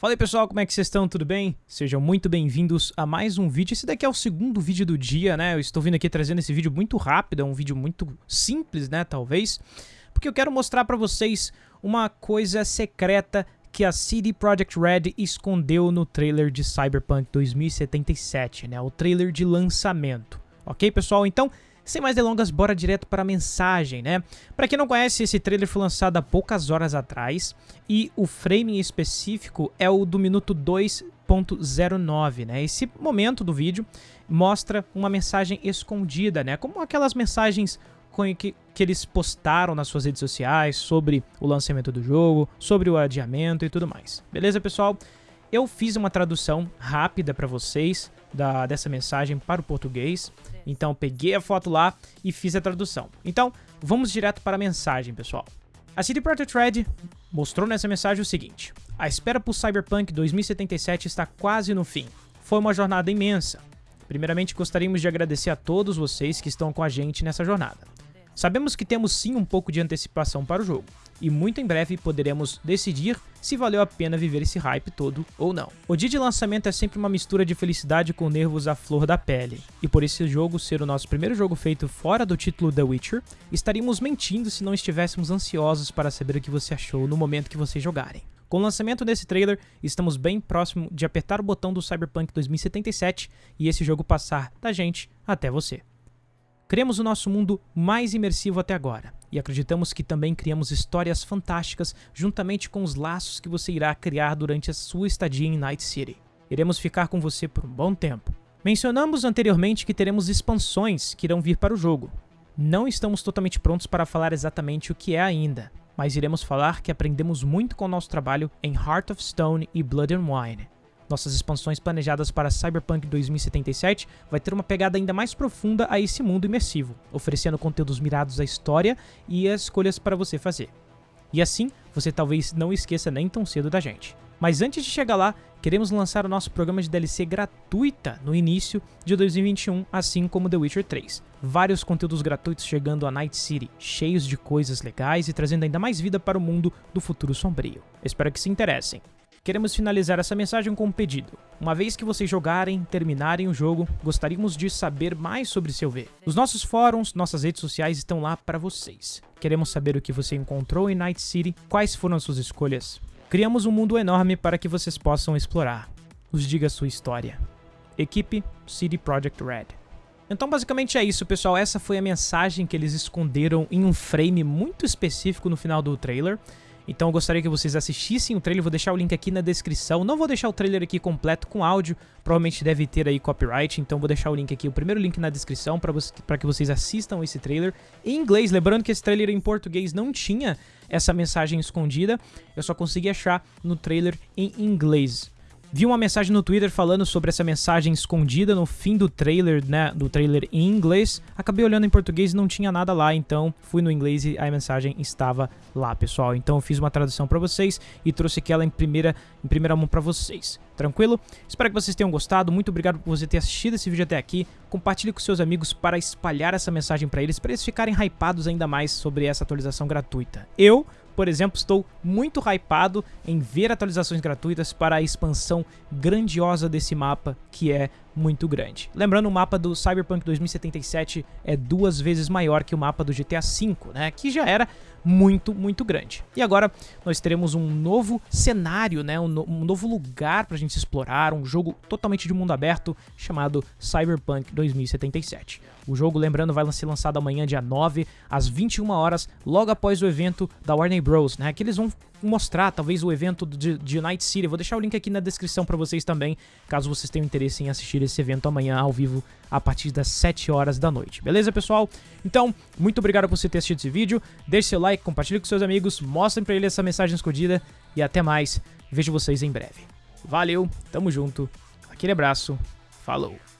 Fala aí pessoal, como é que vocês estão? Tudo bem? Sejam muito bem-vindos a mais um vídeo. Esse daqui é o segundo vídeo do dia, né? Eu estou vindo aqui trazendo esse vídeo muito rápido, é um vídeo muito simples, né, talvez, porque eu quero mostrar pra vocês uma coisa secreta que a CD Projekt Red escondeu no trailer de Cyberpunk 2077, né? O trailer de lançamento. Ok, pessoal? Então, sem mais delongas, bora direto para a mensagem, né? Para quem não conhece, esse trailer foi lançado há poucas horas atrás e o frame específico é o do minuto 2.09, né? Esse momento do vídeo mostra uma mensagem escondida, né? Como aquelas mensagens que, que eles postaram nas suas redes sociais sobre o lançamento do jogo, sobre o adiamento e tudo mais. Beleza, pessoal? Eu fiz uma tradução rápida para vocês da, dessa mensagem para o português. Então peguei a foto lá e fiz a tradução. Então vamos direto para a mensagem, pessoal. A CD Projekt Red mostrou nessa mensagem o seguinte: A espera por Cyberpunk 2077 está quase no fim. Foi uma jornada imensa. Primeiramente, gostaríamos de agradecer a todos vocês que estão com a gente nessa jornada. Sabemos que temos sim um pouco de antecipação para o jogo, e muito em breve poderemos decidir se valeu a pena viver esse hype todo ou não. O dia de lançamento é sempre uma mistura de felicidade com nervos à flor da pele, e por esse jogo ser o nosso primeiro jogo feito fora do título The Witcher, estaríamos mentindo se não estivéssemos ansiosos para saber o que você achou no momento que vocês jogarem. Com o lançamento desse trailer, estamos bem próximo de apertar o botão do Cyberpunk 2077 e esse jogo passar da gente até você. Criamos o nosso mundo mais imersivo até agora, e acreditamos que também criamos histórias fantásticas juntamente com os laços que você irá criar durante a sua estadia em Night City. Iremos ficar com você por um bom tempo. Mencionamos anteriormente que teremos expansões que irão vir para o jogo. Não estamos totalmente prontos para falar exatamente o que é ainda, mas iremos falar que aprendemos muito com o nosso trabalho em Heart of Stone e Blood and Wine. Nossas expansões planejadas para Cyberpunk 2077 vai ter uma pegada ainda mais profunda a esse mundo imersivo, oferecendo conteúdos mirados à história e as escolhas para você fazer. E assim, você talvez não esqueça nem tão cedo da gente. Mas antes de chegar lá, queremos lançar o nosso programa de DLC gratuita no início de 2021, assim como The Witcher 3. Vários conteúdos gratuitos chegando a Night City, cheios de coisas legais e trazendo ainda mais vida para o mundo do futuro sombrio. Espero que se interessem. Queremos finalizar essa mensagem com um pedido. Uma vez que vocês jogarem, terminarem o jogo, gostaríamos de saber mais sobre seu V. Os nossos fóruns, nossas redes sociais estão lá para vocês. Queremos saber o que você encontrou em Night City, quais foram as suas escolhas. Criamos um mundo enorme para que vocês possam explorar. Nos diga sua história. Equipe City Project Red. Então basicamente é isso, pessoal. Essa foi a mensagem que eles esconderam em um frame muito específico no final do trailer. Então eu gostaria que vocês assistissem o trailer, vou deixar o link aqui na descrição. Não vou deixar o trailer aqui completo com áudio, provavelmente deve ter aí copyright, então vou deixar o link aqui, o primeiro link na descrição para que vocês assistam esse trailer em inglês. Lembrando que esse trailer em português não tinha essa mensagem escondida, eu só consegui achar no trailer em inglês. Vi uma mensagem no Twitter falando sobre essa mensagem escondida no fim do trailer, né, do trailer em inglês. Acabei olhando em português e não tinha nada lá, então fui no inglês e a mensagem estava lá, pessoal. Então eu fiz uma tradução para vocês e trouxe aquela em primeira, em primeira mão para vocês. Tranquilo? Espero que vocês tenham gostado. Muito obrigado por você ter assistido esse vídeo até aqui. Compartilhe com seus amigos para espalhar essa mensagem para eles, para eles ficarem hypados ainda mais sobre essa atualização gratuita. Eu por exemplo, estou muito hypado em ver atualizações gratuitas para a expansão grandiosa desse mapa, que é muito grande. Lembrando, o mapa do Cyberpunk 2077 é duas vezes maior que o mapa do GTA V, né, que já era muito, muito grande. E agora nós teremos um novo cenário, né, um, no um novo lugar para a gente explorar, um jogo totalmente de mundo aberto chamado Cyberpunk 2077. O jogo, lembrando, vai ser lançado amanhã, dia 9, às 21 horas, logo após o evento da Warner Bros, né, que eles vão mostrar talvez o evento de, de Night City. vou deixar o link aqui na descrição para vocês também, caso vocês tenham interesse em assistir esse evento amanhã ao vivo a partir das 7 horas da noite. Beleza, pessoal? Então, muito obrigado por você ter assistido esse vídeo. Deixe seu like, compartilhe com seus amigos, mostrem para ele essa mensagem escondida e até mais. Vejo vocês em breve. Valeu, tamo junto, aquele abraço, falou!